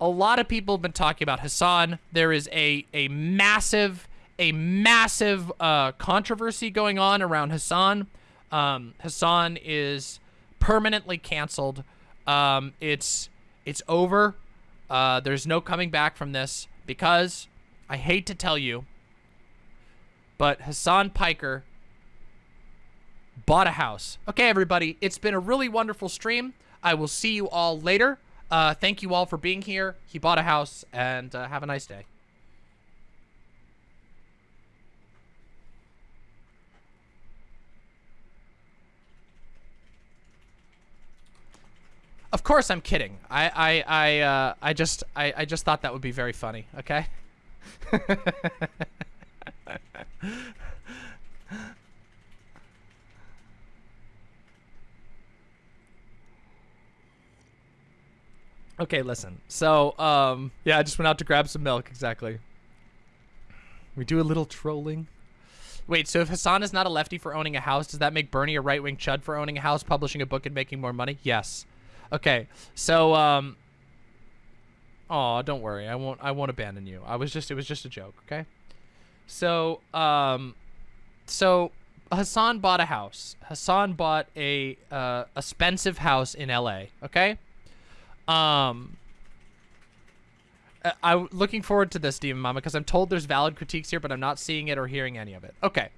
a lot of people have been talking about Hasan. There is a a massive a massive uh, controversy going on around Hasan. Um, Hasan is permanently canceled. Um, it's it's over. Uh, there's no coming back from this because I hate to tell you, but Hasan Piker bought a house. Okay, everybody, it's been a really wonderful stream. I will see you all later. Uh, thank you all for being here. He bought a house, and uh, have a nice day. Of course, I'm kidding. I I I uh, I just I I just thought that would be very funny. Okay. okay, listen. So, um, yeah, I just went out to grab some milk. Exactly. We do a little trolling. Wait, so if Hasan is not a lefty for owning a house, does that make Bernie a right-wing chud for owning a house, publishing a book, and making more money? Yes. Okay, so um. Oh, don't worry. I won't. I won't abandon you. I was just. It was just a joke. Okay. So um, so Hasan bought a house. Hasan bought a uh expensive house in L.A. Okay. Um. I- I'm looking forward to this, Demon Mama, because I'm told there's valid critiques here, but I'm not seeing it or hearing any of it. Okay.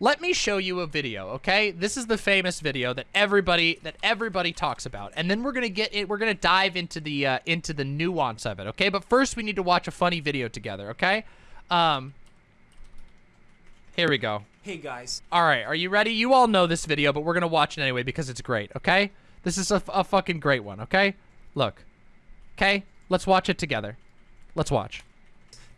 Let me show you a video, okay? This is the famous video that everybody that everybody talks about, and then we're gonna get it. We're gonna dive into the uh, into the nuance of it, okay? But first, we need to watch a funny video together, okay? Um, here we go. Hey guys, All right, are you ready? You all know this video, but we're gonna watch it anyway because it's great, okay? This is a, a fucking great one, okay? Look, okay? Let's watch it together. Let's watch.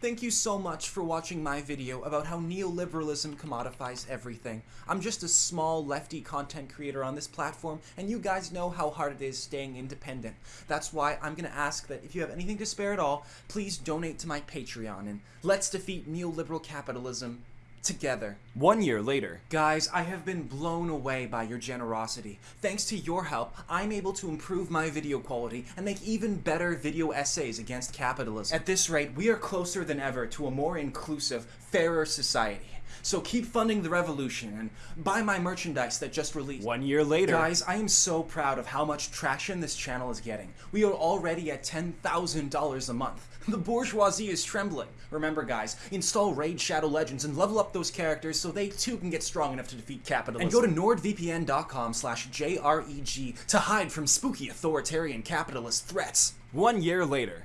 thank you so much for watching my video about how neoliberalism commodifies everything. I'm just a small lefty content creator on this platform, and you guys know how hard it is staying independent. That's why I'm gonna ask that if you have anything to spare at all, please donate to my Patreon, and let's defeat neoliberal capitalism together. One year later. Guys, I have been blown away by your generosity. Thanks to your help, I'm able to improve my video quality and make even better video essays against capitalism. At this rate, we are closer than ever to a more inclusive, fairer society. So keep funding the revolution and buy my merchandise that just released. One year later. Guys, I am so proud of how much traction this channel is getting. We are already at $10,000 a month. The bourgeoisie is trembling. Remember guys, install Raid Shadow Legends and level up those characters so they too can get strong enough to defeat capitalism. And go to nordvpn.com slash JREG to hide from spooky authoritarian capitalist threats. One year later.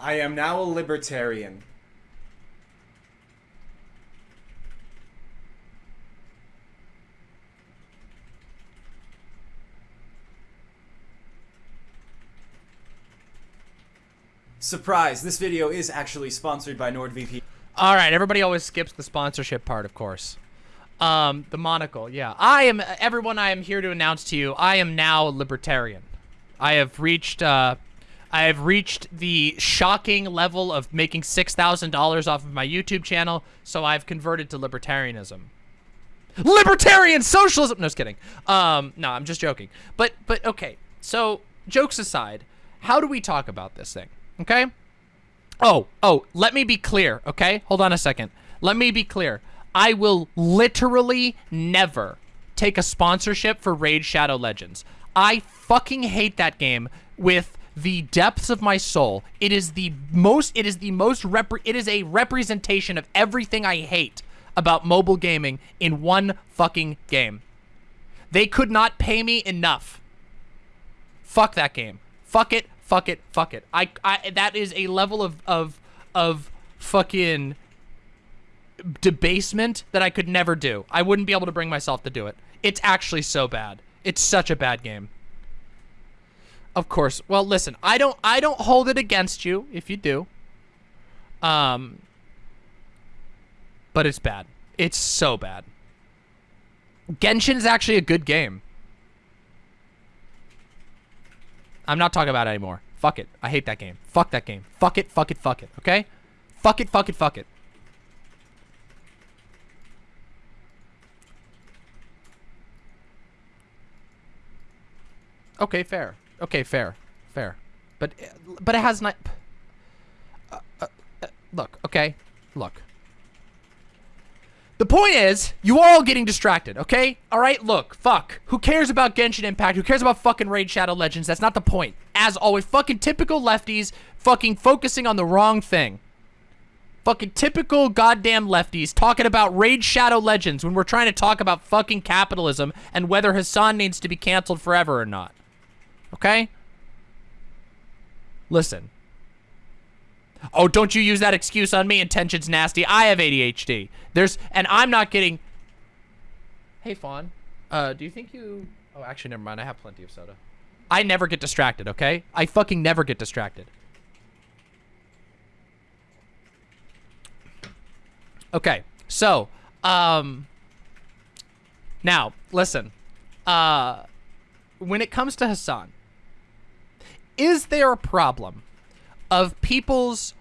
I am now a libertarian. Surprise, this video is actually sponsored by NordVPN. All right, everybody always skips the sponsorship part, of course. Um, the monocle, yeah. I am everyone. I am here to announce to you, I am now a libertarian. I have reached, uh, I have reached the shocking level of making six thousand dollars off of my YouTube channel. So I've converted to libertarianism. Libertarian socialism. No, just kidding. Um, no, I'm just joking. But, but okay. So jokes aside, how do we talk about this thing? Okay. Oh, oh, let me be clear, okay? Hold on a second. Let me be clear. I will literally never take a sponsorship for Raid Shadow Legends. I fucking hate that game with the depths of my soul. It is the most it is the most rep it is a representation of everything I hate about mobile gaming in one fucking game. They could not pay me enough. Fuck that game. Fuck it. Fuck it. Fuck it. I, I that is a level of of of fucking debasement that I could never do. I wouldn't be able to bring myself to do it. It's actually so bad. It's such a bad game. Of course. Well, listen. I don't I don't hold it against you if you do. Um but it's bad. It's so bad. Genshin is actually a good game. I'm not talking about it anymore. Fuck it. I hate that game. Fuck that game. Fuck it, fuck it, fuck it. Okay? Fuck it, fuck it, fuck it. Okay, fair. Okay, fair. Fair. but but it has not. Uh, uh, uh, look, okay, look. The point is, you are all getting distracted, okay? All right, look, fuck. Who cares about Genshin Impact? Who cares about fucking Raid Shadow Legends? That's not the point. As always, fucking typical lefties fucking focusing on the wrong thing. Fucking typical goddamn lefties talking about Raid Shadow Legends when we're trying to talk about fucking capitalism and whether Hasan needs to be canceled forever or not. Okay? Listen. Oh, don't you use that excuse on me. Intention's nasty. I have ADHD. There's, and I'm not getting. Hey, Fawn. Uh, do you think you? Oh, actually, never mind. I have plenty of soda. I never get distracted. Okay, I fucking never get distracted. Okay, so, um, now listen. Uh, when it comes to Hasan, is there a problem of people's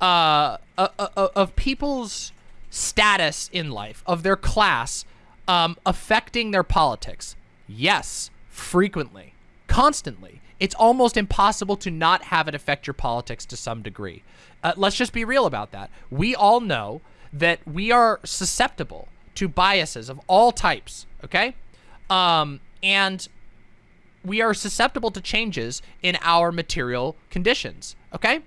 uh, uh, uh, uh, of people's status in life, of their class, um, affecting their politics? Yes, frequently, constantly. It's almost impossible to not have it affect your politics to some degree. Uh, let's just be real about that. We all know that we are susceptible to biases of all types, okay? Um, and we are susceptible to changes in our material conditions, okay?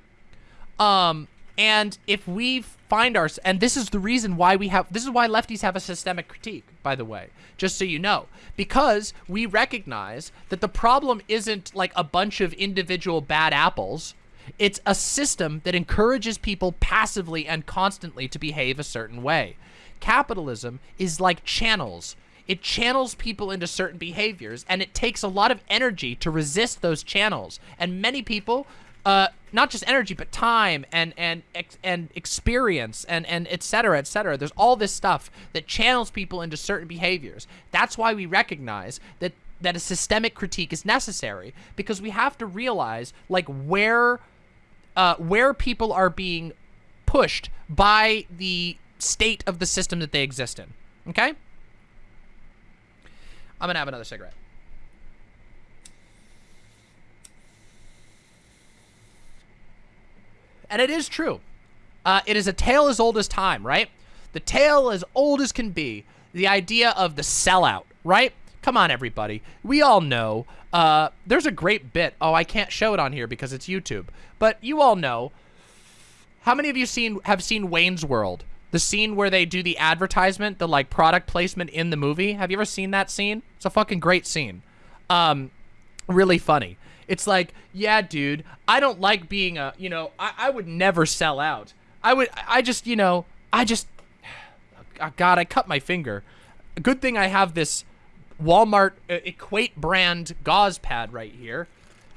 Um, and if we find our, and this is the reason why we have, this is why lefties have a systemic critique, by the way, just so you know, because we recognize that the problem isn't like a bunch of individual bad apples. It's a system that encourages people passively and constantly to behave a certain way. Capitalism is like channels it channels people into certain behaviors, and it takes a lot of energy to resist those channels. And many people, uh, not just energy, but time and and and experience and and et cetera, et cetera. There's all this stuff that channels people into certain behaviors. That's why we recognize that that a systemic critique is necessary because we have to realize like where uh, where people are being pushed by the state of the system that they exist in. Okay. I'm gonna have another cigarette. And it is true. Uh, it is a tale as old as time, right? The tale as old as can be. The idea of the sellout, right? Come on, everybody. We all know. Uh, there's a great bit. Oh, I can't show it on here because it's YouTube. But you all know. How many of you seen have seen Wayne's World? The scene where they do the advertisement, the like product placement in the movie. Have you ever seen that scene? It's a fucking great scene. Um, really funny. It's like, yeah, dude, I don't like being a, you know, I, I would never sell out. I would, I just, you know, I just, oh God, I cut my finger. Good thing I have this Walmart uh, Equate brand gauze pad right here.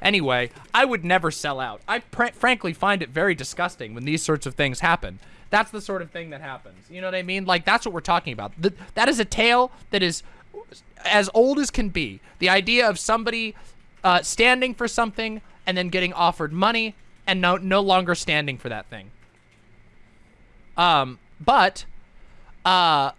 Anyway, I would never sell out. I frankly find it very disgusting when these sorts of things happen. That's the sort of thing that happens. You know what I mean? Like, that's what we're talking about. The, that is a tale that is as old as can be. The idea of somebody uh, standing for something and then getting offered money and no, no longer standing for that thing. Um, but, uh,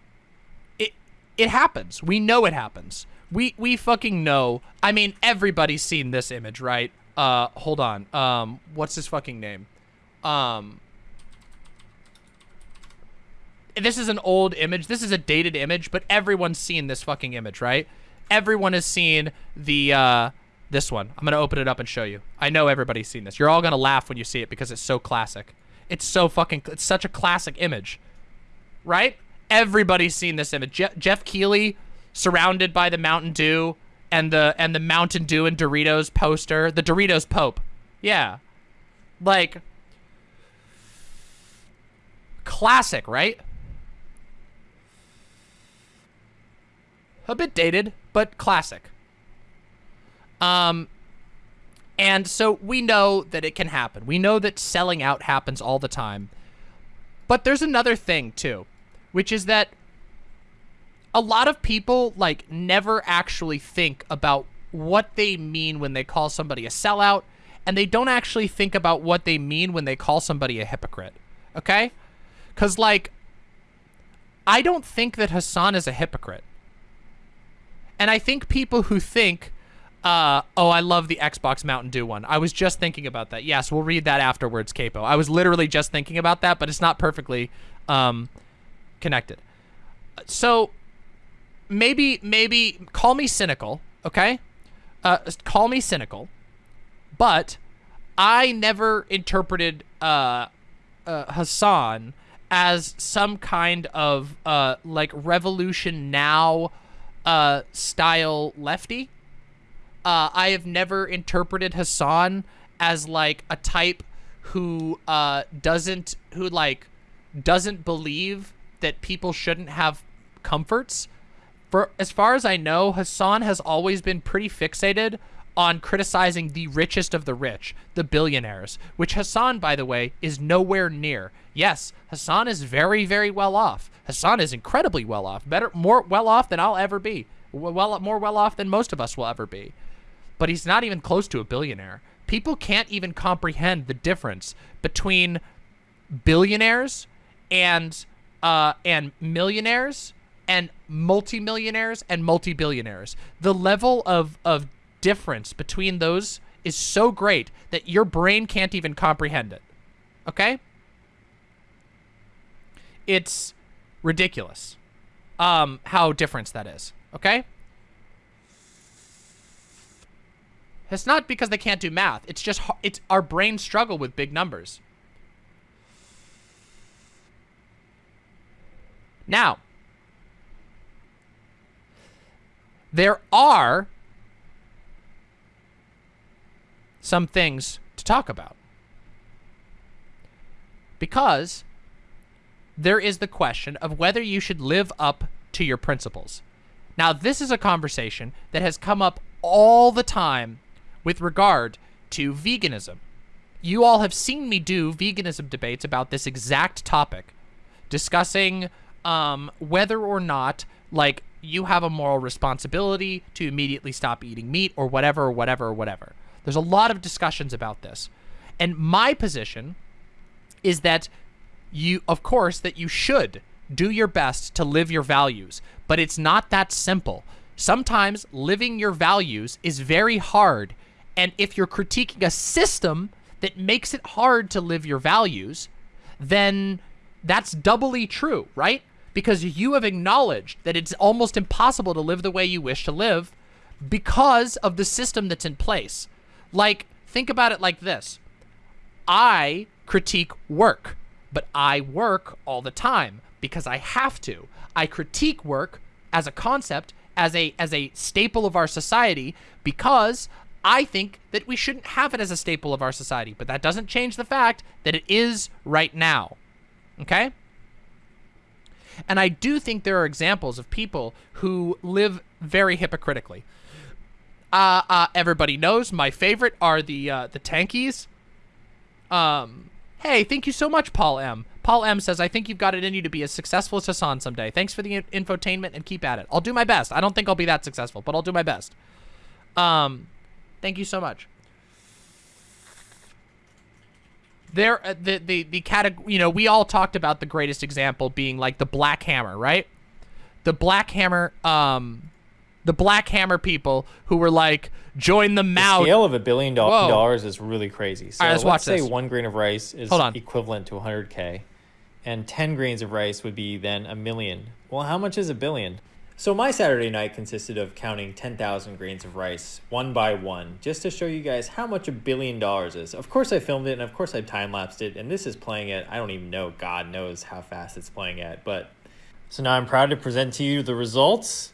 it, it happens. We know it happens. We, we fucking know. I mean, everybody's seen this image, right? Uh, hold on. Um, what's his fucking name? Um, this is an old image. This is a dated image, but everyone's seen this fucking image, right? Everyone has seen the, uh, this one. I'm going to open it up and show you. I know everybody's seen this. You're all going to laugh when you see it because it's so classic. It's so fucking, it's such a classic image, right? Everybody's seen this image. Je Geoff Keighley surrounded by the Mountain Dew and the, and the Mountain Dew and Doritos poster, the Doritos Pope. Yeah. Like, classic, right? A bit dated, but classic. Um, and so we know that it can happen. We know that selling out happens all the time. But there's another thing, too, which is that a lot of people, like, never actually think about what they mean when they call somebody a sellout, and they don't actually think about what they mean when they call somebody a hypocrite, okay? Because, like, I don't think that Hasan is a hypocrite. And I think people who think Uh, oh, I love the Xbox Mountain Dew one. I was just thinking about that. Yes, we'll read that afterwards, Capo. I was literally just thinking about that, but it's not perfectly um, connected. So maybe, maybe call me cynical, okay? Uh, call me cynical, but I never interpreted uh, uh, Hasan as some kind of uh, like revolution now uh, style lefty. Uh, I have never interpreted Hasan as like a type who uh, doesn't who like doesn't believe that people shouldn't have comforts. For as far as I know, Hasan has always been pretty fixated on criticizing the richest of the rich, the billionaires, which Hasan, by the way, is nowhere near. Yes, Hasan is very, very well off. Hasan is incredibly well off, better, more well off than I'll ever be, well, more well off than most of us will ever be but he's not even close to a billionaire. People can't even comprehend the difference between billionaires and uh, and millionaires and multimillionaires and multi-billionaires. The level of, of difference between those is so great that your brain can't even comprehend it. Okay? It's ridiculous um, how different that is. Okay? It's not because they can't do math. It's just it's our brains struggle with big numbers. Now, there are some things to talk about. Because there is the question of whether you should live up to your principles. Now, this is a conversation that has come up all the time with regard to veganism. You all have seen me do veganism debates about this exact topic, discussing um, whether or not, like, you have a moral responsibility to immediately stop eating meat or whatever, or whatever, or whatever. There's a lot of discussions about this. And my position is that you, of course, that you should do your best to live your values, but it's not that simple. Sometimes living your values is very hard and if you're critiquing a system that makes it hard to live your values, then that's doubly true, right? Because you have acknowledged that it's almost impossible to live the way you wish to live because of the system that's in place. Like, think about it like this. I critique work, but I work all the time because I have to. I critique work as a concept, as a as a staple of our society because I think that we shouldn't have it as a staple of our society, but that doesn't change the fact that it is right now. Okay? And I do think there are examples of people who live very hypocritically. Uh, uh, everybody knows my favorite are the uh, the tankies. Um, hey, thank you so much, Paul M. Paul M says, I think you've got it in you to be as successful as Hasan someday. Thanks for the infotainment and keep at it. I'll do my best. I don't think I'll be that successful, but I'll do my best. Um, Thank you so much. There, uh, the the the category. You know, we all talked about the greatest example being like the Black Hammer, right? The Black Hammer, um, the Black Hammer people who were like, join the Mao. The scale of a billion do dollars is really crazy. So right, let's, let's say this. one grain of rice is equivalent to 100k, and 10 grains of rice would be then a million. Well, how much is a billion? So my Saturday night consisted of counting 10,000 grains of rice, one by one, just to show you guys how much a billion dollars is. Of course I filmed it, and of course I time-lapsed it, and this is playing at, I don't even know, God knows how fast it's playing at, but... So now I'm proud to present to you the results.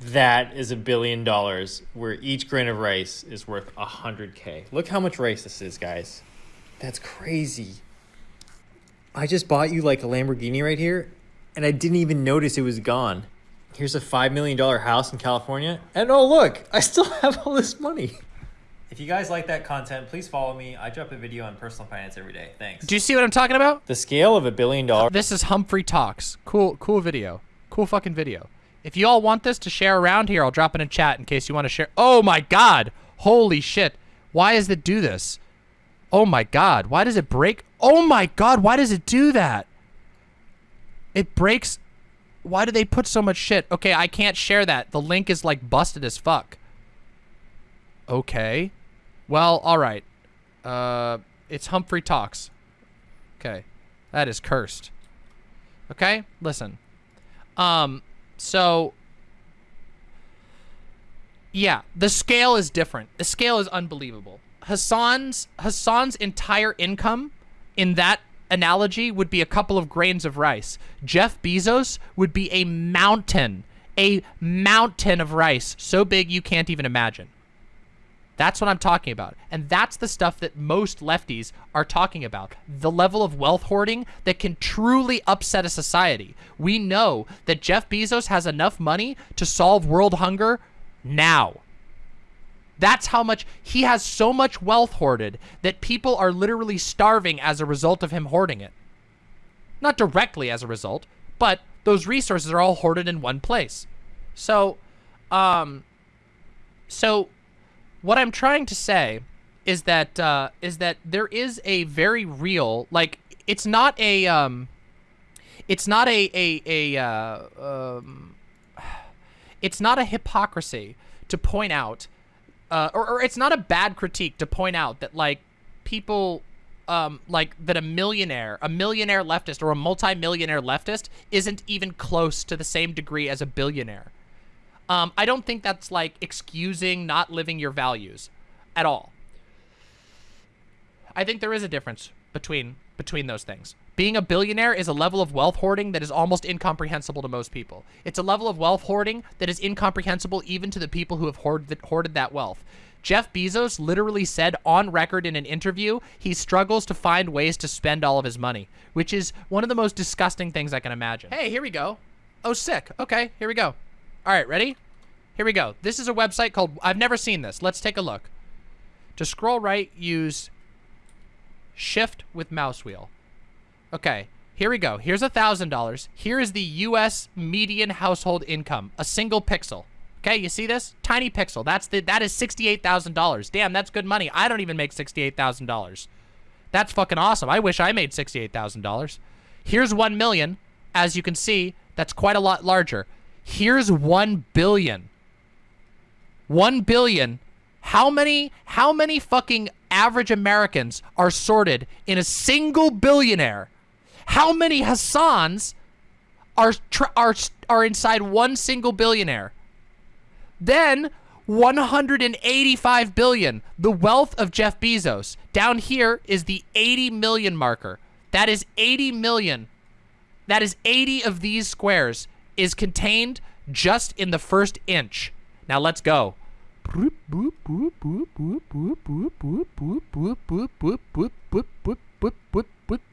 That is a billion dollars, where each grain of rice is worth 100k. Look how much rice this is, guys. That's crazy. I just bought you like a Lamborghini right here, and I didn't even notice it was gone here's a $5 million house in California. And oh, look, I still have all this money. If you guys like that content, please follow me. I drop a video on personal finance every day. Thanks. Do you see what I'm talking about? The scale of a billion dollars. This is Humphrey Talks. Cool, cool video. Cool fucking video. If you all want this to share around here, I'll drop it in chat in case you want to share. Oh my god. Holy shit. Why does it do this? Oh my god. Why does it break? Oh my god. Why does it do that? It breaks why do they put so much shit? Okay, I can't share that. The link is like busted as fuck. Okay. Well, all right. Uh, it's Humphrey Talks. Okay. That is cursed. Okay? Listen. Um, so yeah, the scale is different. The scale is unbelievable. Hassan's Hasan's entire income in that analogy would be a couple of grains of rice. Jeff Bezos would be a mountain, a mountain of rice so big you can't even imagine. That's what I'm talking about. And that's the stuff that most lefties are talking about. The level of wealth hoarding that can truly upset a society. We know that Jeff Bezos has enough money to solve world hunger now. That's how much he has so much wealth hoarded that people are literally starving as a result of him hoarding it. Not directly as a result, but those resources are all hoarded in one place. So, um, so what I'm trying to say is that, uh, is that there is a very real, like, it's not a, um, it's not a, a, a, uh, um, it's not a hypocrisy to point out, uh, or, or it's not a bad critique to point out that like people um, like that a millionaire, a millionaire leftist or a multi-millionaire leftist isn't even close to the same degree as a billionaire. Um, I don't think that's like excusing not living your values at all. I think there is a difference between between those things. Being a billionaire is a level of wealth hoarding that is almost incomprehensible to most people. It's a level of wealth hoarding that is incomprehensible even to the people who have hoarded, hoarded that wealth. Jeff Bezos literally said on record in an interview he struggles to find ways to spend all of his money, which is one of the most disgusting things I can imagine. Hey, here we go. Oh, sick. Okay, here we go. All right, ready? Here we go. This is a website called, I've never seen this. Let's take a look. To scroll right, use shift with mouse wheel. Okay, here we go. Here's a $1,000. Here is the U.S. median household income, a single pixel. Okay, you see this? Tiny pixel. That's the that is $68,000. Damn, that's good money. I don't even make $68,000. That's fucking awesome. I wish I made $68,000. Here's 1 million. As you can see, that's quite a lot larger. Here's 1 billion. 1 billion. How many how many fucking average Americans are sorted in a single billionaire? How many Hasans are are are inside one single billionaire? Then 185 billion, the wealth of Jeff Bezos. Down here is the 80 million marker. That is 80 million. That is 80 of these squares is contained just in the first inch. Now let's go.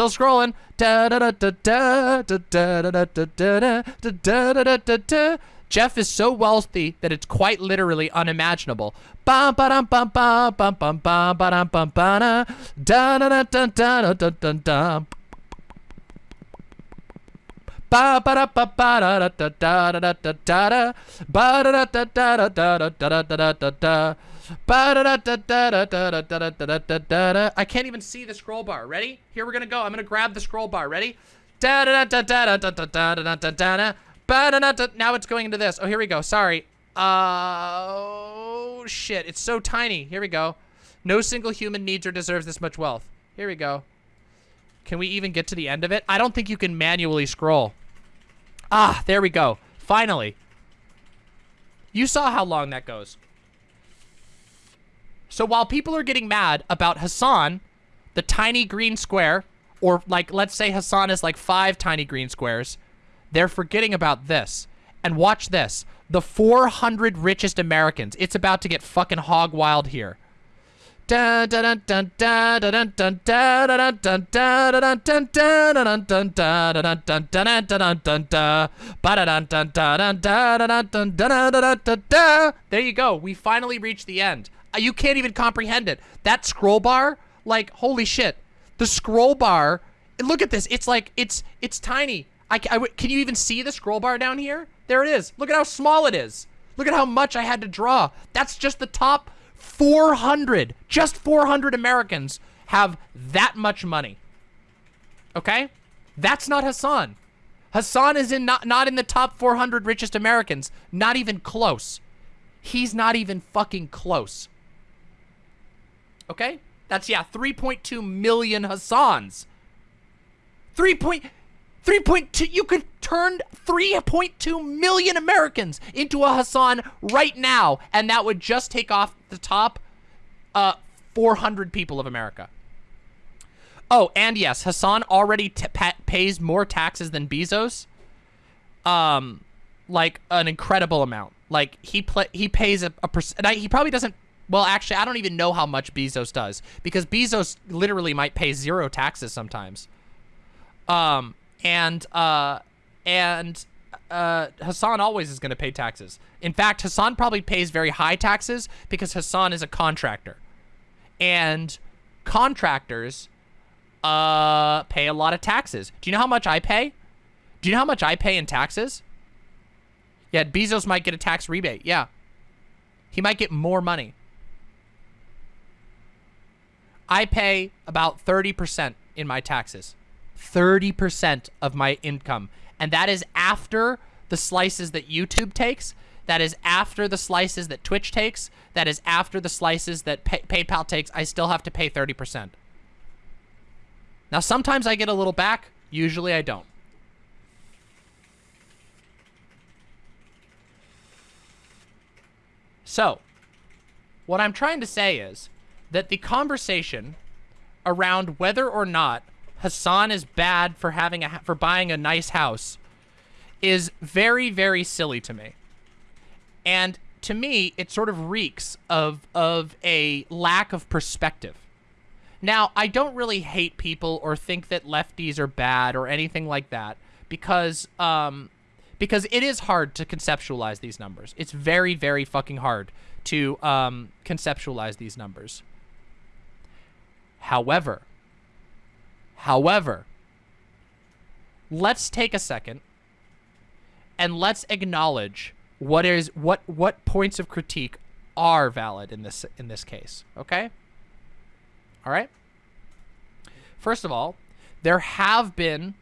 Still scrolling. Jeff is so wealthy that it's quite literally unimaginable. I can't even see the scroll bar. Ready? Here we're gonna go. I'm gonna grab the scroll bar. Ready? Now it's going into this. Oh, here we go. Sorry. Oh, shit. It's so tiny. Here we go. No single human needs or deserves this much wealth. Here we go. Can we even get to the end of it? I don't think you can manually scroll. Ah, there we go. Finally. You saw how long that goes. So while people are getting mad about Hasan, the tiny green square, or like, let's say Hasan is like five tiny green squares, they're forgetting about this. And watch this. The 400 richest Americans. It's about to get fucking hog wild here. There you go. We finally reached the end. Uh, you can't even comprehend it. That scroll bar, like, holy shit. The scroll bar, look at this. It's like, it's it's tiny. I, I, can you even see the scroll bar down here? There it is. Look at how small it is. Look at how much I had to draw. That's just the top 400. Just 400 Americans have that much money. Okay? That's not Hasan. Hasan is in not, not in the top 400 richest Americans. Not even close. He's not even fucking close. Okay? That's, yeah, 3.2 million Hasans. 3. 3.2, you could turn 3.2 million Americans into a Hasan right now, and that would just take off the top uh, 400 people of America. Oh, and yes, Hasan already pays more taxes than Bezos. Um, like an incredible amount. Like he play he pays a, a percent. He probably doesn't. Well, actually, I don't even know how much Bezos does because Bezos literally might pay zero taxes sometimes. Um, and uh, and uh, Hasan always is going to pay taxes. In fact, Hasan probably pays very high taxes because Hasan is a contractor, and contractors uh pay a lot of taxes. Do you know how much I pay? Do you know how much I pay in taxes? Yeah, Bezos might get a tax rebate. Yeah. He might get more money. I pay about 30% in my taxes. 30% of my income. And that is after the slices that YouTube takes. That is after the slices that Twitch takes. That is after the slices that Pay PayPal takes. I still have to pay 30%. Now, sometimes I get a little back. Usually I don't. So, what I'm trying to say is that the conversation around whether or not Hasan is bad for having a for buying a nice house is very very silly to me. And to me, it sort of reeks of of a lack of perspective. Now, I don't really hate people or think that lefties are bad or anything like that because um because it is hard to conceptualize these numbers. It's very very fucking hard to um conceptualize these numbers. However, However, let's take a second and let's acknowledge what is what what points of critique are valid in this in this case, okay? All right? First of all, there have been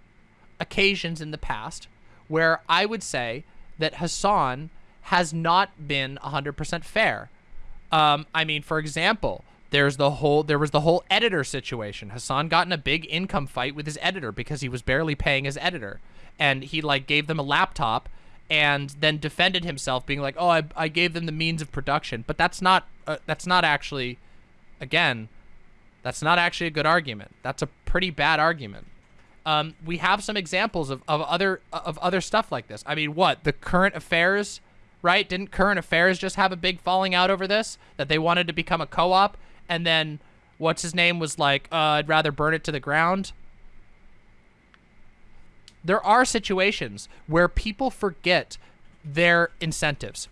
occasions in the past where I would say that Hasan has not been 100% fair. Um, I mean, for example, there's the whole there was the whole editor situation. Hasan got in a big income fight with his editor because he was barely paying his editor. And he like gave them a laptop and then defended himself being like, "Oh, I, I gave them the means of production." But that's not uh, that's not actually again, that's not actually a good argument. That's a pretty bad argument. Um, we have some examples of, of other of other stuff like this. I mean, what? The current affairs, right? Didn't current affairs just have a big falling out over this that they wanted to become a co-op and then what's his name was like, uh, I'd rather burn it to the ground. There are situations where people forget their incentives.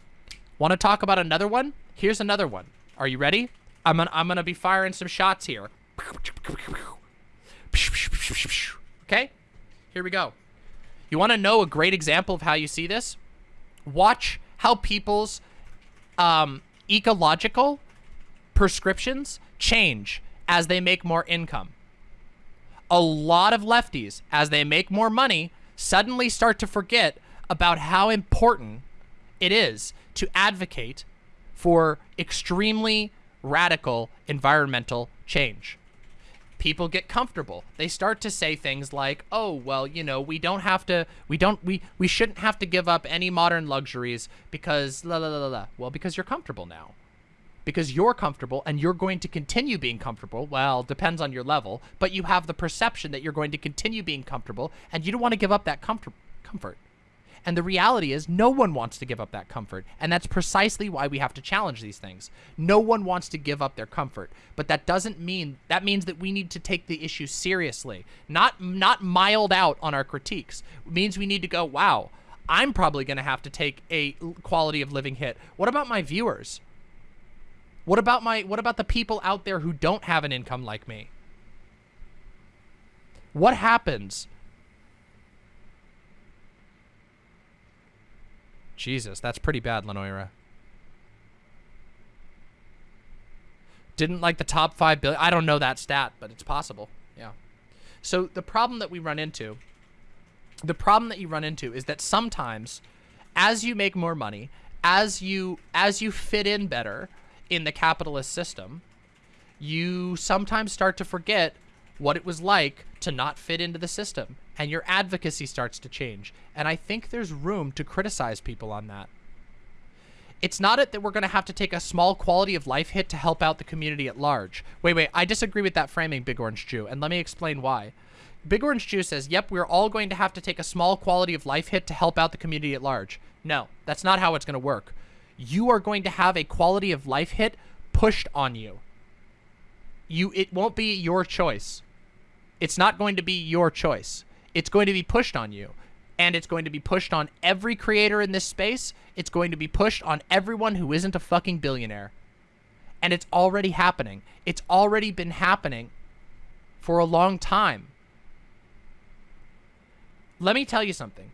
Want to talk about another one? Here's another one. Are you ready? I'm gonna, I'm gonna be firing some shots here. Okay, here we go. You want to know a great example of how you see this? Watch how people's um, ecological prescriptions change as they make more income. A lot of lefties, as they make more money, suddenly start to forget about how important it is to advocate for extremely radical environmental change. People get comfortable. They start to say things like, "Oh, well, you know, we don't have to we don't we we shouldn't have to give up any modern luxuries because la la la la." Well, because you're comfortable now because you're comfortable and you're going to continue being comfortable. Well, depends on your level, but you have the perception that you're going to continue being comfortable and you don't want to give up that comfort. comfort. And the reality is no one wants to give up that comfort. And that's precisely why we have to challenge these things. No one wants to give up their comfort. But that doesn't mean that means that we need to take the issue seriously. Not not mild out on our critiques. It means we need to go, wow, I'm probably going to have to take a quality of living hit. What about my viewers? What about my what about the people out there who don't have an income like me? What happens? Jesus, that's pretty bad, Lenoira. Didn't like the top 5 billion. I don't know that stat, but it's possible. Yeah. So the problem that we run into, the problem that you run into is that sometimes as you make more money, as you as you fit in better in the capitalist system, you sometimes start to forget what it was like to not fit into the system and your advocacy starts to change. And I think there's room to criticize people on that. It's not it that we're going to have to take a small quality of life hit to help out the community at large. Wait, wait, I disagree with that framing, Big Orange Jew, and let me explain why. Big Orange Jew says, yep, we're all going to have to take a small quality of life hit to help out the community at large. No, that's not how it's going to work. You are going to have a quality of life hit pushed on you. You It won't be your choice. It's not going to be your choice. It's going to be pushed on you. And it's going to be pushed on every creator in this space. It's going to be pushed on everyone who isn't a fucking billionaire. And it's already happening. It's already been happening for a long time. Let me tell you something.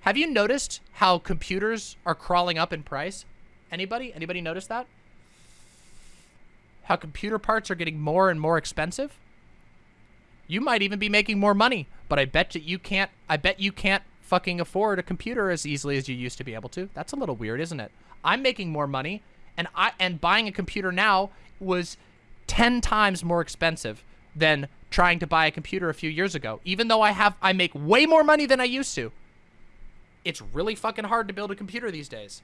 Have you noticed how computers are crawling up in price? Anybody? Anybody notice that? How computer parts are getting more and more expensive? You might even be making more money, but I bet that you can't I bet you can't fucking afford a computer as easily as you used to be able to. That's a little weird, isn't it? I'm making more money and I and buying a computer now was 10 times more expensive than trying to buy a computer a few years ago. Even though I have I make way more money than I used to. It's really fucking hard to build a computer these days.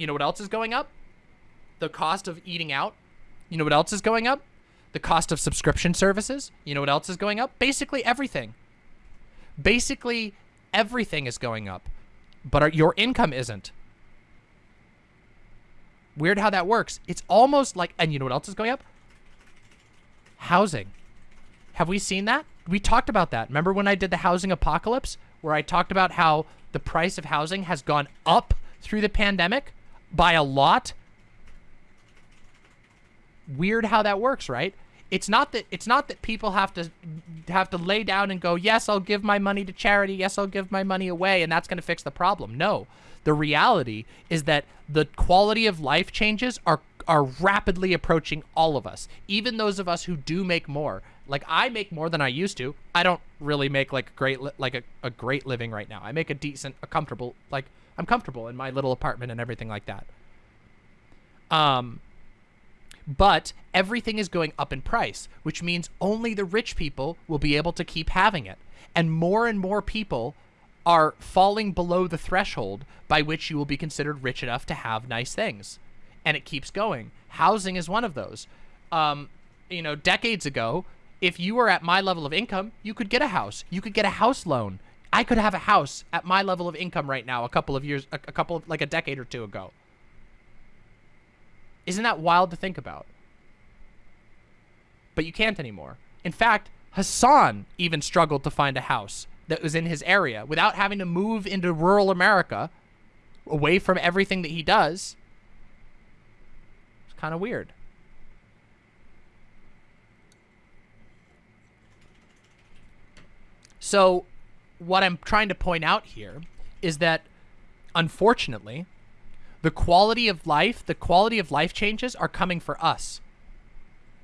You know what else is going up? The cost of eating out. You know what else is going up? The cost of subscription services. You know what else is going up? Basically everything. Basically everything is going up. But our, your income isn't. Weird how that works. It's almost like, and you know what else is going up? Housing. Have we seen that? We talked about that. Remember when I did the housing apocalypse? Where I talked about how the price of housing has gone up through the pandemic by a lot? weird how that works, right? It's not that it's not that people have to have to lay down and go, "Yes, I'll give my money to charity. Yes, I'll give my money away," and that's going to fix the problem. No. The reality is that the quality of life changes are are rapidly approaching all of us, even those of us who do make more. Like I make more than I used to. I don't really make like great like a, a great living right now. I make a decent, a comfortable like I'm comfortable in my little apartment and everything like that. Um but everything is going up in price, which means only the rich people will be able to keep having it. And more and more people are falling below the threshold by which you will be considered rich enough to have nice things. And it keeps going. Housing is one of those. Um, you know, decades ago, if you were at my level of income, you could get a house. You could get a house loan. I could have a house at my level of income right now a couple of years, a, a couple of, like a decade or two ago. Isn't that wild to think about? But you can't anymore. In fact, Hasan even struggled to find a house that was in his area without having to move into rural America away from everything that he does. It's kind of weird. So what I'm trying to point out here is that unfortunately, the quality of life, the quality of life changes are coming for us.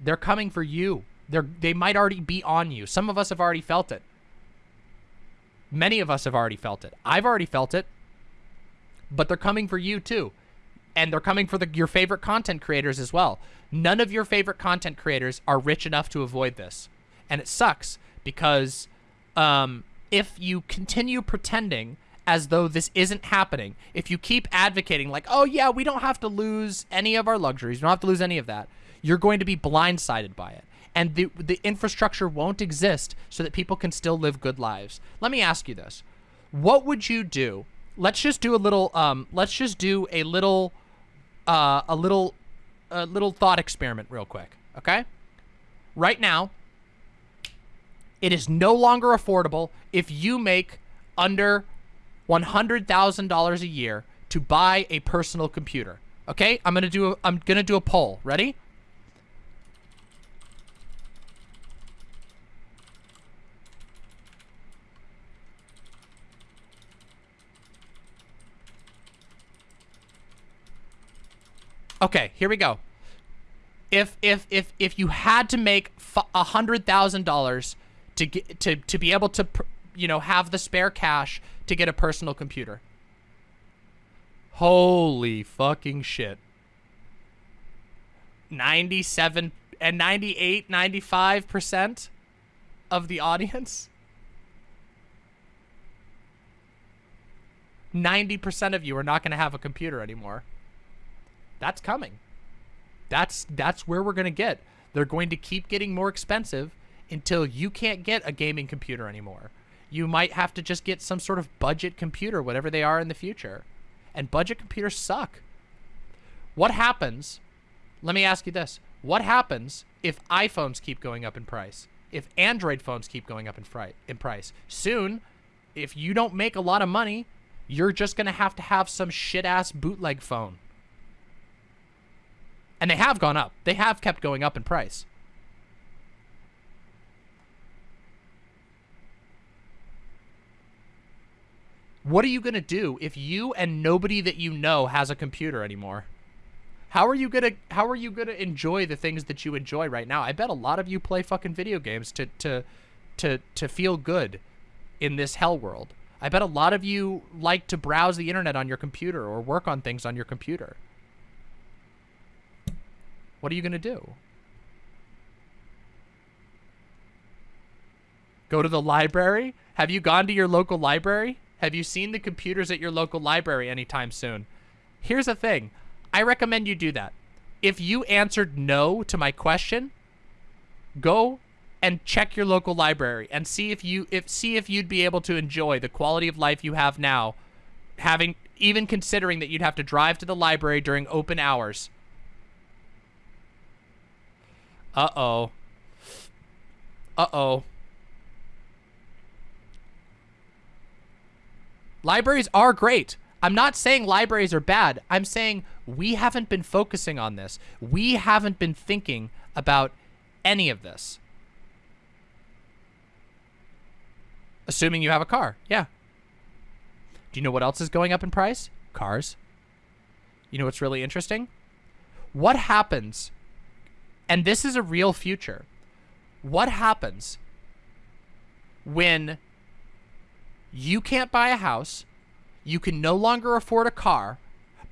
They're coming for you. They're, they might already be on you. Some of us have already felt it. Many of us have already felt it. I've already felt it. But they're coming for you too. And they're coming for the, your favorite content creators as well. None of your favorite content creators are rich enough to avoid this. And it sucks because um, if you continue pretending as though this isn't happening. If you keep advocating like, oh yeah, we don't have to lose any of our luxuries, we don't have to lose any of that, you're going to be blindsided by it. And the, the infrastructure won't exist so that people can still live good lives. Let me ask you this. What would you do? Let's just do a little, um, let's just do a little, uh, a little, a little thought experiment real quick, okay? Right now, it is no longer affordable if you make under $100,000 a year to buy a personal computer. Okay, I'm gonna do a, I'm gonna do a poll. Ready? Okay, here we go. If if if if you had to make a hundred thousand dollars to get to to be able to you know have the spare cash to get a personal computer. Holy fucking shit. 97 and 98 95% of the audience 90% of you are not going to have a computer anymore that's coming. That's that's where we're going to get. They're going to keep getting more expensive until you can't get a gaming computer anymore. You might have to just get some sort of budget computer, whatever they are in the future. And budget computers suck. What happens? Let me ask you this. What happens if iPhones keep going up in price? If Android phones keep going up in, in price? Soon, if you don't make a lot of money, you're just going to have to have some shit-ass bootleg phone and they have gone up. They have kept going up in price. What are you going to do if you and nobody that you know has a computer anymore? How are you going to how are you going to enjoy the things that you enjoy right now? I bet a lot of you play fucking video games to to to to feel good in this hell world. I bet a lot of you like to browse the internet on your computer or work on things on your computer. What are you going to do? Go to the library? Have you gone to your local library? Have you seen the computers at your local library anytime soon? Here's the thing. I recommend you do that. If you answered no to my question, go and check your local library and see if you if see if you'd be able to enjoy the quality of life you have now having even considering that you'd have to drive to the library during open hours uh-oh. Uh-oh. Libraries are great. I'm not saying libraries are bad. I'm saying we haven't been focusing on this. We haven't been thinking about any of this. Assuming you have a car. Yeah. Do you know what else is going up in price? Cars. You know what's really interesting? What happens and this is a real future. What happens when you can't buy a house, you can no longer afford a car,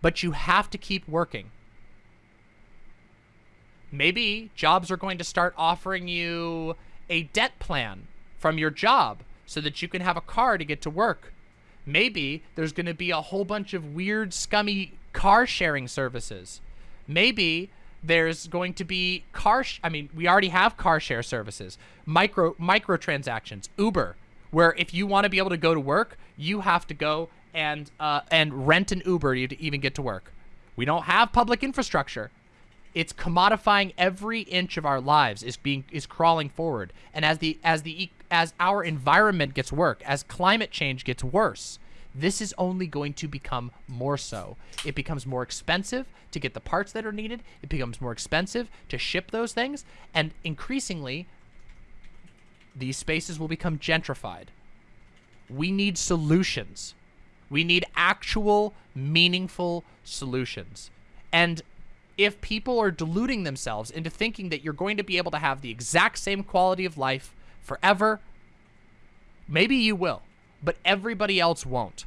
but you have to keep working? Maybe jobs are going to start offering you a debt plan from your job so that you can have a car to get to work. Maybe there's going to be a whole bunch of weird, scummy car sharing services. Maybe there's going to be car. I mean, we already have car share services, micro microtransactions, Uber, where if you want to be able to go to work, you have to go and uh, and rent an Uber to even get to work. We don't have public infrastructure. It's commodifying every inch of our lives is being is crawling forward. And as the as the as our environment gets worse, as climate change gets worse, this is only going to become more so. It becomes more expensive to get the parts that are needed. It becomes more expensive to ship those things. And increasingly, these spaces will become gentrified. We need solutions. We need actual, meaningful solutions. And if people are deluding themselves into thinking that you're going to be able to have the exact same quality of life forever, maybe you will but everybody else won't.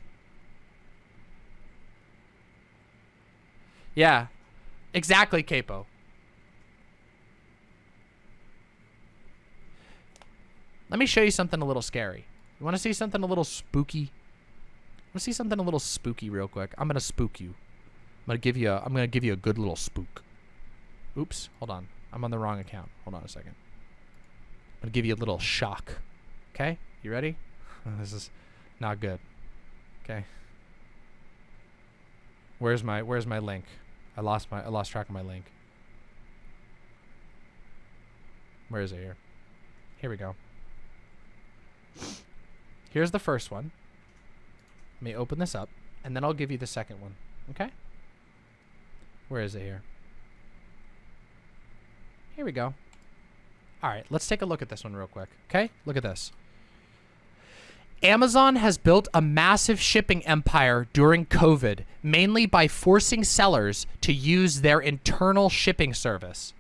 Yeah, exactly, Capo. Let me show you something a little scary. You want to see something a little spooky? Want to see something a little spooky real quick? I'm gonna spook you. I'm gonna give you a. I'm gonna give you a good little spook. Oops, hold on. I'm on the wrong account. Hold on a second. I'm gonna give you a little shock. Okay, you ready? This is not good. Okay. Where's my Where's my link? I lost my I lost track of my link. Where is it here? Here we go. Here's the first one. Let me open this up, and then I'll give you the second one. Okay? Where is it here? Here we go. All right, let's take a look at this one real quick. Okay, look at this. Amazon has built a massive shipping empire during COVID, mainly by forcing sellers to use their internal shipping service.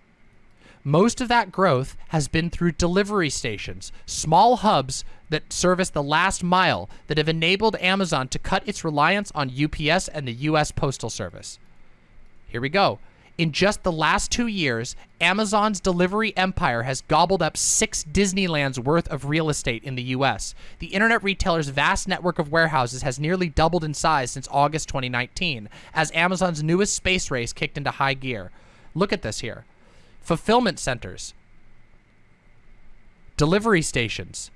Most of that growth has been through delivery stations, small hubs that service the last mile that have enabled Amazon to cut its reliance on UPS and the U.S. Postal Service. Here we go. In just the last two years, Amazon's delivery empire has gobbled up six Disneylands worth of real estate in the U.S. The internet retailer's vast network of warehouses has nearly doubled in size since August 2019, as Amazon's newest space race kicked into high gear. Look at this here. Fulfillment centers, delivery stations,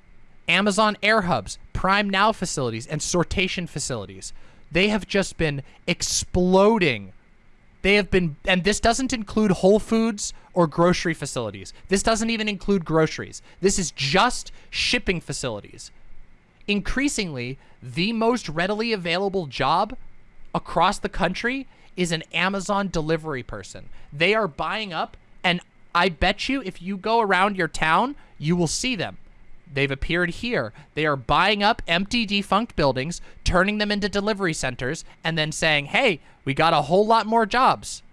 Amazon Air Hubs, Prime Now facilities, and sortation facilities. They have just been exploding they have been, and this doesn't include Whole Foods or grocery facilities. This doesn't even include groceries. This is just shipping facilities. Increasingly, the most readily available job across the country is an Amazon delivery person. They are buying up, and I bet you if you go around your town, you will see them. They've appeared here. They are buying up empty, defunct buildings, turning them into delivery centers, and then saying, hey, we got a whole lot more jobs.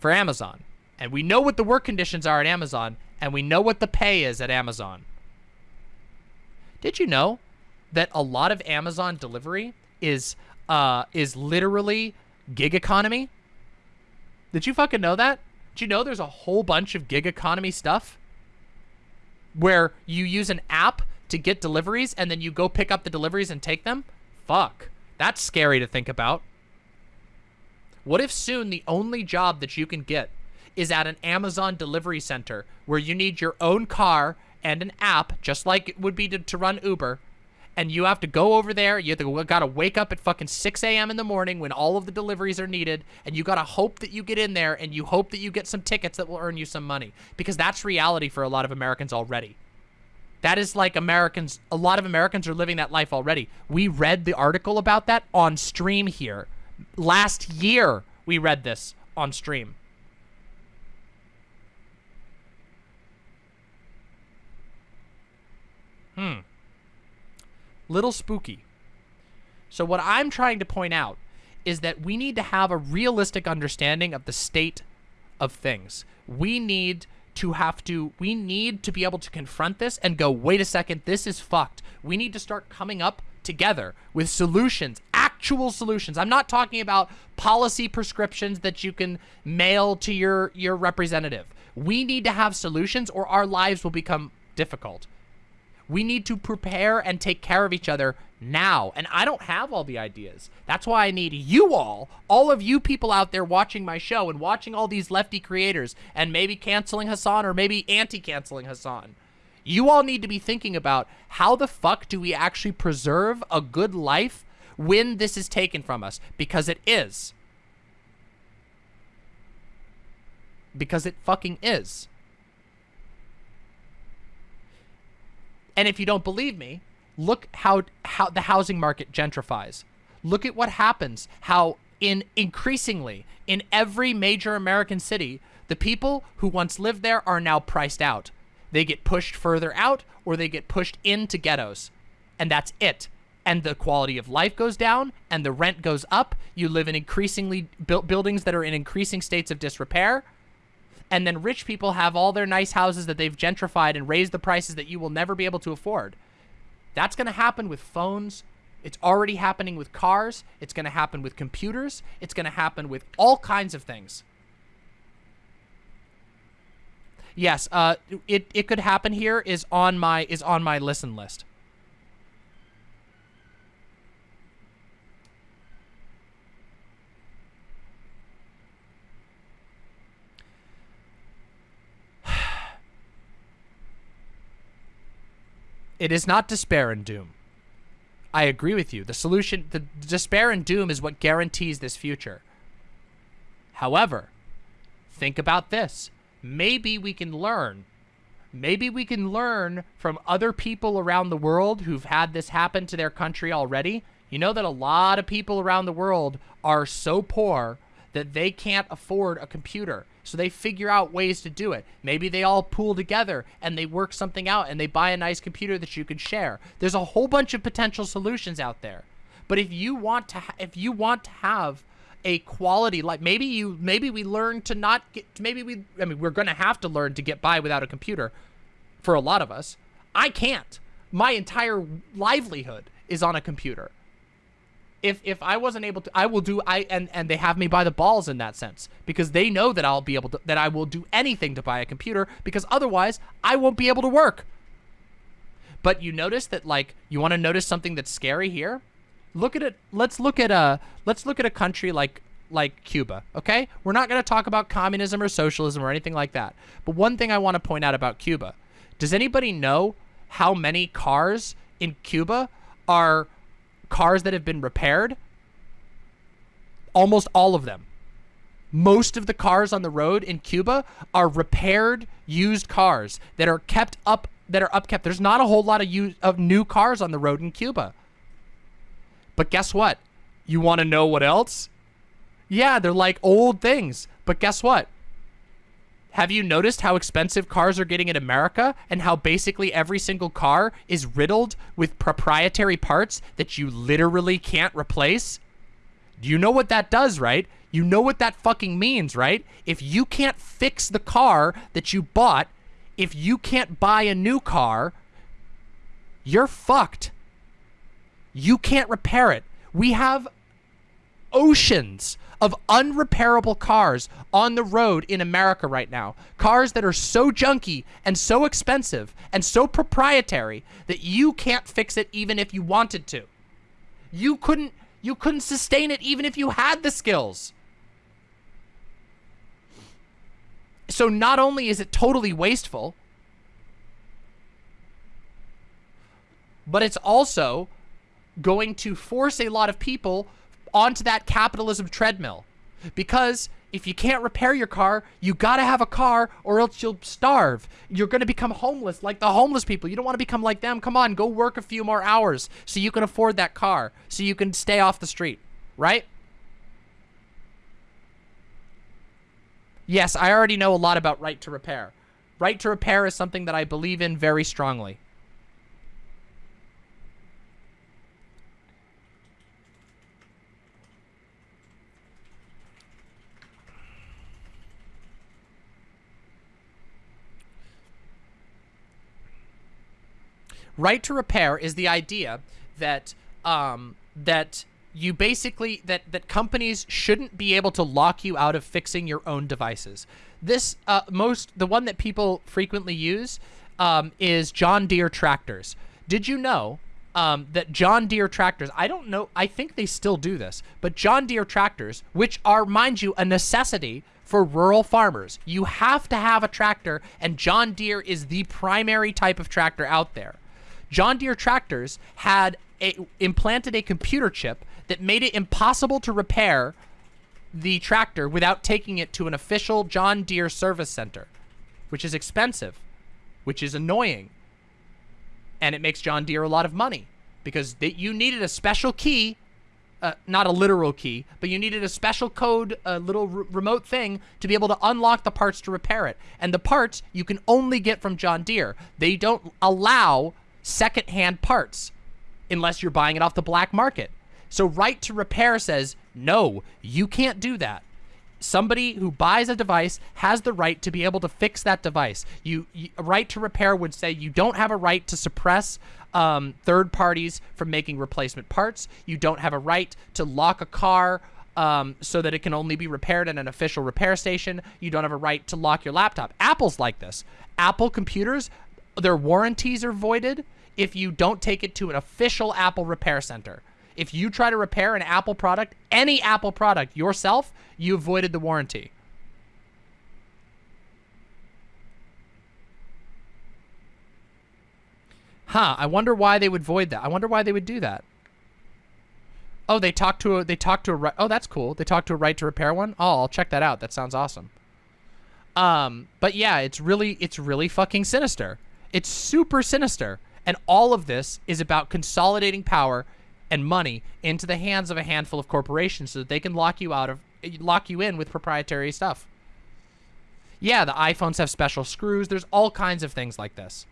For Amazon. And we know what the work conditions are at Amazon, and we know what the pay is at Amazon. Did you know that a lot of Amazon delivery is uh, is literally gig economy? Did you fucking know that? Did you know there's a whole bunch of gig economy stuff where you use an app to get deliveries and then you go pick up the deliveries and take them? Fuck. That's scary to think about. What if soon the only job that you can get is at an Amazon delivery center where you need your own car and an app, just like it would be to, to run Uber, and you have to go over there. You have to gotta wake up at fucking 6 a.m. in the morning when all of the deliveries are needed, and you gotta hope that you get in there, and you hope that you get some tickets that will earn you some money, because that's reality for a lot of Americans already. That is like Americans, a lot of Americans are living that life already. We read the article about that on stream here. Last year, we read this on stream. Hmm little spooky. So what I'm trying to point out is that we need to have a realistic understanding of the state of things. We need to have to, we need to be able to confront this and go, wait a second, this is fucked. We need to start coming up together with solutions, actual solutions. I'm not talking about policy prescriptions that you can mail to your, your representative. We need to have solutions or our lives will become difficult. We need to prepare and take care of each other now. And I don't have all the ideas. That's why I need you all, all of you people out there watching my show and watching all these lefty creators and maybe canceling Hasan or maybe anti-canceling Hasan. You all need to be thinking about how the fuck do we actually preserve a good life when this is taken from us? Because it is. Because it fucking is. And if you don't believe me, look how how the housing market gentrifies. Look at what happens. How in increasingly in every major American city, the people who once lived there are now priced out. They get pushed further out or they get pushed into ghettos. And that's it. And the quality of life goes down and the rent goes up. You live in increasingly built buildings that are in increasing states of disrepair and then rich people have all their nice houses that they've gentrified and raised the prices that you will never be able to afford. That's going to happen with phones. It's already happening with cars. It's going to happen with computers. It's going to happen with all kinds of things. Yes, uh, it, it could happen here is on my is on my listen list. It is not despair and doom. I agree with you. The solution, the despair and doom is what guarantees this future. However, think about this. Maybe we can learn. Maybe we can learn from other people around the world who've had this happen to their country already You know that a lot of people around the world are so poor that they can't afford a computer. So they figure out ways to do it. Maybe they all pool together and they work something out and they buy a nice computer that you can share. There's a whole bunch of potential solutions out there. But if you want to if you want to have a quality like maybe you maybe we learn to not get maybe we I mean we're going to have to learn to get by without a computer for a lot of us. I can't. My entire livelihood is on a computer if if I wasn't able to, I will do. I and and they have me by the balls in that sense because they know that I'll be able to that I will do anything to buy a computer because otherwise I won't be able to work. But you notice that like you want to notice something that's scary here. Look at it. Let's look at a let's look at a country like like Cuba. Okay, we're not going to talk about communism or socialism or anything like that. But one thing I want to point out about Cuba. Does anybody know how many cars in Cuba are cars that have been repaired, almost all of them. Most of the cars on the road in Cuba are repaired used cars that are kept up that are upkept. There's not a whole lot of used, of new cars on the road in Cuba. But guess what? You want to know what else? Yeah, they're like old things. But guess what? Have you noticed how expensive cars are getting in America and how basically every single car is riddled with proprietary parts that you literally can't replace? You know what that does, right? You know what that fucking means, right? If you can't fix the car that you bought, if you can't buy a new car, you're fucked. You can't repair it. We have oceans of unrepairable cars on the road in America right now. Cars that are so junky and so expensive and so proprietary that you can't fix it even if you wanted to. You couldn't you couldn't sustain it even if you had the skills. So not only is it totally wasteful, but it's also going to force a lot of people onto that capitalism treadmill. Because if you can't repair your car, you gotta have a car or else you'll starve. You're gonna become homeless like the homeless people. You don't wanna become like them. Come on, go work a few more hours so you can afford that car, so you can stay off the street, right? Yes, I already know a lot about right to repair. Right to repair is something that I believe in very strongly. Right to repair is the idea that um, that you basically that that companies shouldn't be able to lock you out of fixing your own devices. This uh, most the one that people frequently use um, is John Deere tractors. Did you know um, that John Deere tractors, I don't know, I think they still do this, but John Deere tractors, which are, mind you, a necessity for rural farmers. You have to have a tractor, and John Deere is the primary type of tractor out there. John Deere tractors had a, implanted a computer chip that made it impossible to repair the tractor without taking it to an official John Deere service center, which is expensive, which is annoying, and it makes John Deere a lot of money because they, you needed a special key, uh, not a literal key, but you needed a special code, a little remote thing to be able to unlock the parts to repair it. And the parts you can only get from John Deere. They don't allow secondhand parts unless you're buying it off the black market. So right to repair says, no, you can't do that. Somebody who buys a device has the right to be able to fix that device. You, you right to repair would say you don't have a right to suppress um, third parties from making replacement parts. You don't have a right to lock a car um, so that it can only be repaired at an official repair station. You don't have a right to lock your laptop. Apple's like this. Apple computers, their warranties are voided if you don't take it to an official Apple repair center. If you try to repair an Apple product, any Apple product yourself, you avoided the warranty. Huh, I wonder why they would void that. I wonder why they would do that. Oh, they talked to a they talked to a Oh, that's cool. They talked to a right to repair one. Oh, I'll check that out. That sounds awesome. Um, but yeah, it's really it's really fucking sinister. It's super sinister. And all of this is about consolidating power and money into the hands of a handful of corporations so that they can lock you out of lock you in with proprietary stuff. Yeah, the iPhones have special screws. There's all kinds of things like this.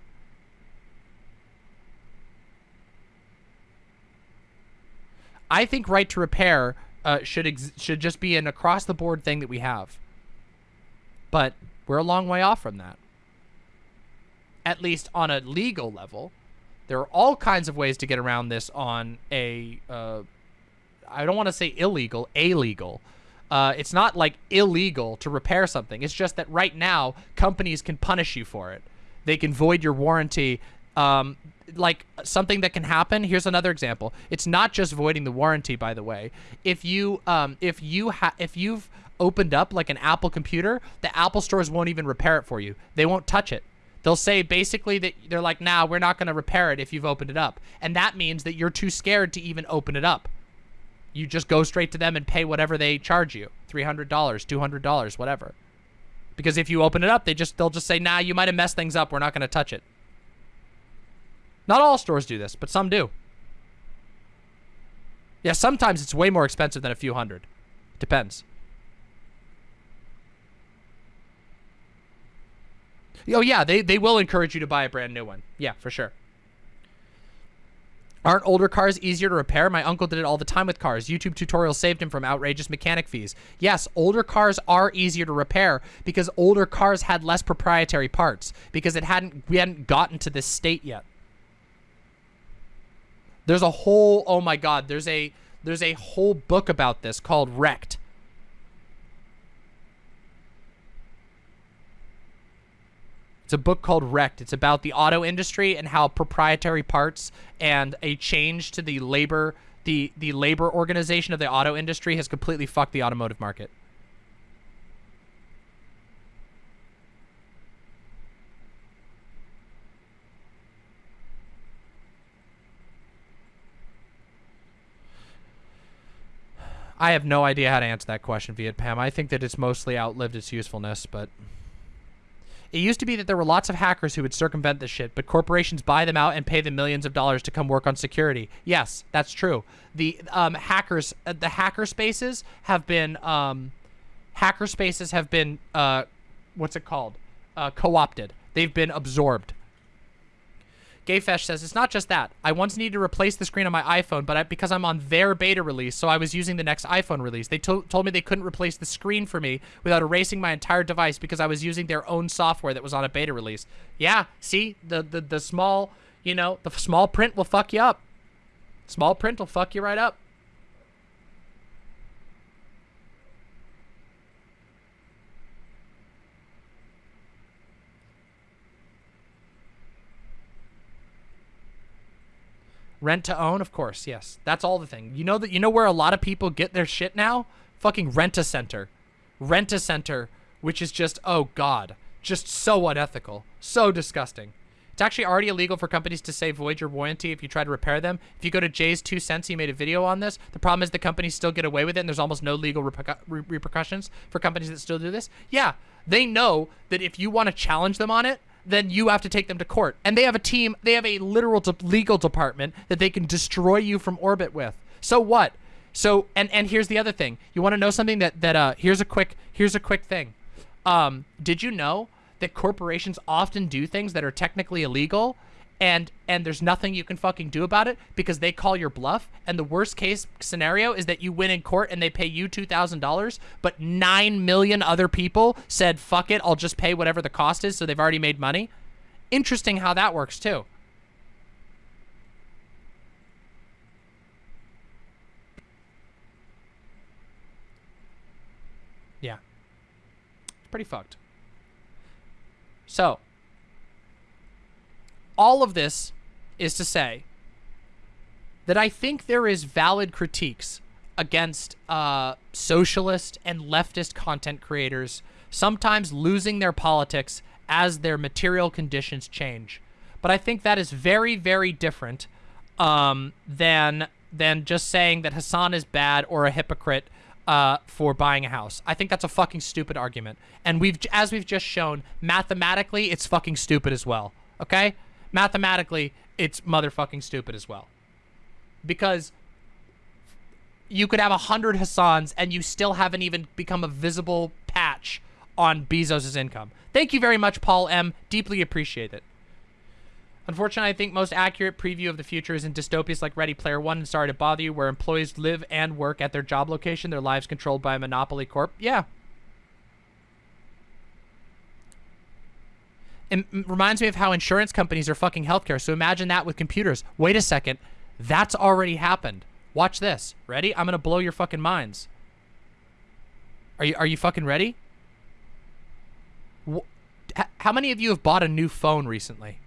I think right to repair uh, should should just be an across the board thing that we have. But we're a long way off from that. At least on a legal level. There are all kinds of ways to get around this on a, uh, I don't want to say illegal, illegal. Uh, it's not like illegal to repair something. It's just that right now, companies can punish you for it. They can void your warranty. Um, like something that can happen. Here's another example. It's not just voiding the warranty, by the way. If you, um, if you have, if you've opened up like an Apple computer, the Apple stores won't even repair it for you. They won't touch it. They'll say basically that they're like, nah, we're not going to repair it if you've opened it up. And that means that you're too scared to even open it up. You just go straight to them and pay whatever they charge you. $300, $200, whatever. Because if you open it up, they just they'll just say, nah, you might have messed things up. We're not going to touch it. Not all stores do this, but some do. Yeah, sometimes it's way more expensive than a few hundred. Depends. Oh, yeah, they, they will encourage you to buy a brand new one. Yeah, for sure. Aren't older cars easier to repair? My uncle did it all the time with cars. YouTube tutorials saved him from outrageous mechanic fees. Yes, older cars are easier to repair because older cars had less proprietary parts because it hadn't we hadn't gotten to this state yet. There's a whole oh my god, there's a there's a whole book about this called Wrecked It's a book called Wrecked. It's about the auto industry and how proprietary parts and a change to the labor the the labor organization of the auto industry has completely fucked the automotive market. I have no idea how to answer that question, Viet Pam. I think that it's mostly outlived its usefulness, but it used to be that there were lots of hackers who would circumvent this shit, but corporations buy them out and pay them millions of dollars to come work on security. Yes, that's true. The um, hackers, uh, the hacker spaces have been, um, hacker spaces have been, uh, what's it called? Uh, co-opted. They've been absorbed. Gayfesh says, it's not just that. I once needed to replace the screen on my iPhone, but I, because I'm on their beta release, so I was using the next iPhone release. They to told me they couldn't replace the screen for me without erasing my entire device because I was using their own software that was on a beta release. Yeah, see? The, the, the small, you know, the small print will fuck you up. Small print will fuck you right up. Rent to own, of course, yes. That's all the thing. You know that you know where a lot of people get their shit now? Fucking rent a center. Rent a center, which is just oh god, just so unethical, so disgusting. It's actually already illegal for companies to say void your warranty if you try to repair them. If you go to JayzTwoCents, he made a video on this. The problem is the companies still get away with it, and there's almost no legal reper repercussions for companies that still do this. Yeah, they know that if you want to challenge them on it, then you have to take them to court. And they have a team, they have a literal de legal department that they can destroy you from orbit with. So what? So, and, and here's the other thing. You want to know something that, that, uh, here's a quick, here's a quick thing. Um, did you know that corporations often do things that are technically illegal and and there's nothing you can fucking do about it because they call your bluff. And the worst case scenario is that you win in court and they pay you $2,000 but 9 million other people said fuck it I'll just pay whatever the cost is so they've already made money. Interesting how that works too. Yeah. It's pretty fucked. So all of this is to say that I think there is valid critiques against uh, socialist and leftist content creators sometimes losing their politics as their material conditions change. But I think that is very, very different um, than than just saying that Hasan is bad or a hypocrite uh, for buying a house. I think that's a fucking stupid argument. And we've, as we've just shown, mathematically, it's fucking stupid as well. Okay? Mathematically, it's motherfucking stupid as well. Because you could have a hundred Hasans and you still haven't even become a visible patch on Bezos' income. Thank you very much, Paul M. Deeply appreciate it. Unfortunately, I think most accurate preview of the future is in dystopias like Ready Player One and Sorry to Bother You, where employees live and work at their job location, their lives controlled by a monopoly corp. Yeah. It reminds me of how insurance companies are fucking healthcare. So imagine that with computers. Wait a second. That's already happened. Watch this. Ready? I'm going to blow your fucking minds. Are you, are you fucking ready? How many of you have bought a new phone recently?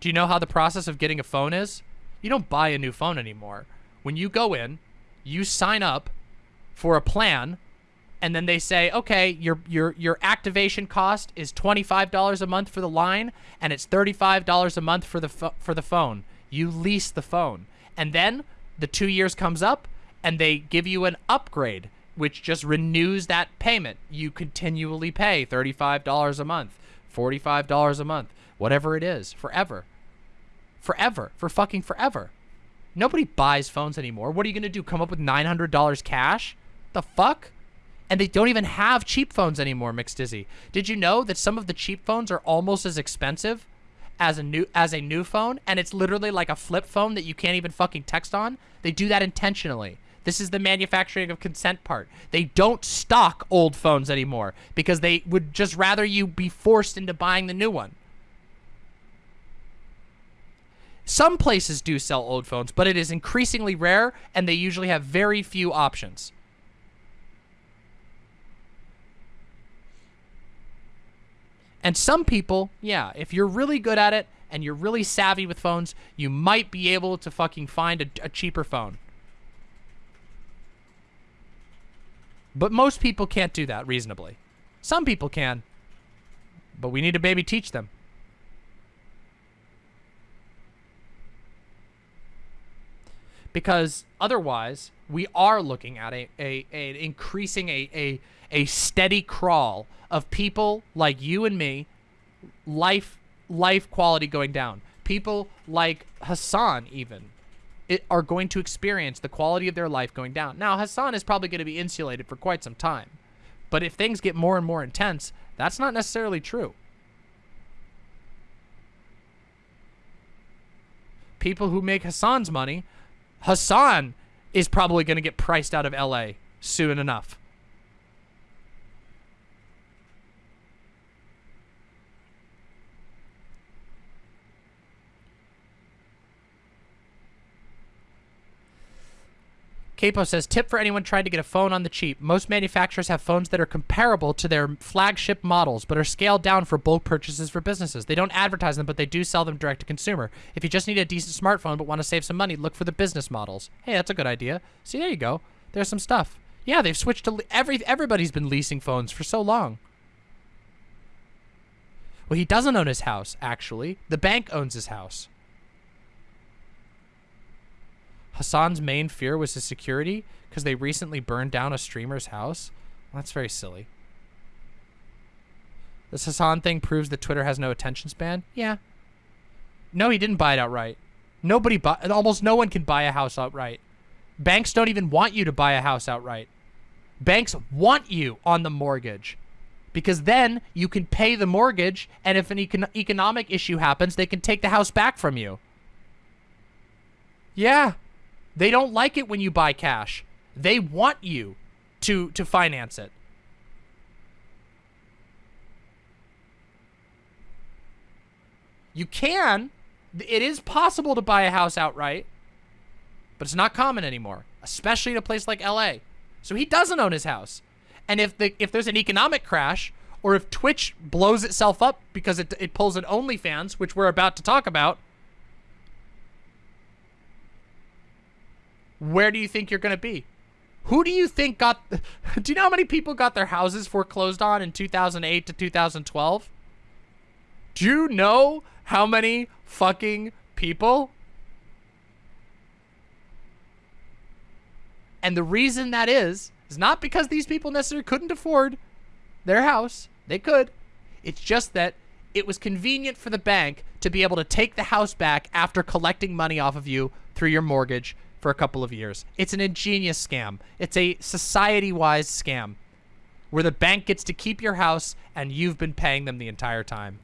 Do you know how the process of getting a phone is? You don't buy a new phone anymore. When you go in, you sign up for a plan and then they say, okay, your your your activation cost is twenty five dollars a month for the line, and it's thirty five dollars a month for the for the phone. You lease the phone, and then the two years comes up, and they give you an upgrade, which just renews that payment. You continually pay thirty five dollars a month, forty five dollars a month, whatever it is, forever, forever, for fucking forever. Nobody buys phones anymore. What are you gonna do? Come up with nine hundred dollars cash? The fuck? And they don't even have cheap phones anymore, Mixed Dizzy. Did you know that some of the cheap phones are almost as expensive as a new as a new phone and it's literally like a flip phone that you can't even fucking text on? They do that intentionally. This is the manufacturing of consent part. They don't stock old phones anymore because they would just rather you be forced into buying the new one. Some places do sell old phones, but it is increasingly rare and they usually have very few options. And some people, yeah, if you're really good at it and you're really savvy with phones, you might be able to fucking find a, a cheaper phone. But most people can't do that reasonably. Some people can, but we need to baby teach them. Because otherwise, we are looking at a, a, a increasing a, a a steady crawl of people like you and me, life life quality going down. People like Hasan even it, are going to experience the quality of their life going down. Now, Hasan is probably going to be insulated for quite some time. But if things get more and more intense, that's not necessarily true. People who make Hasan's money, Hasan is probably going to get priced out of LA soon enough. Capo says, tip for anyone trying to get a phone on the cheap. Most manufacturers have phones that are comparable to their flagship models, but are scaled down for bulk purchases for businesses. They don't advertise them, but they do sell them direct to consumer. If you just need a decent smartphone but want to save some money, look for the business models. Hey, that's a good idea. See, there you go. There's some stuff. Yeah, they've switched to every everybody's been leasing phones for so long. Well, he doesn't own his house, actually. The bank owns his house. Hasan's main fear was his security because they recently burned down a streamer's house. Well, that's very silly. This Hassan thing proves that Twitter has no attention span. Yeah. No, he didn't buy it outright. Nobody buy. Almost no one can buy a house outright. Banks don't even want you to buy a house outright. Banks want you on the mortgage because then you can pay the mortgage and if an econ economic issue happens, they can take the house back from you. Yeah. They don't like it when you buy cash. They want you to to finance it. You can. It is possible to buy a house outright, but it's not common anymore, especially in a place like LA. So he doesn't own his house. And if the if there's an economic crash or if Twitch blows itself up because it, it pulls an OnlyFans, which we're about to talk about, where do you think you're going to be? Who do you think got... do you know how many people got their houses foreclosed on in 2008 to 2012? Do you know how many fucking people? And the reason that is, is not because these people necessarily couldn't afford their house. They could. It's just that it was convenient for the bank to be able to take the house back after collecting money off of you through your mortgage for a couple of years. It's an ingenious scam. It's a society-wise scam where the bank gets to keep your house and you've been paying them the entire time.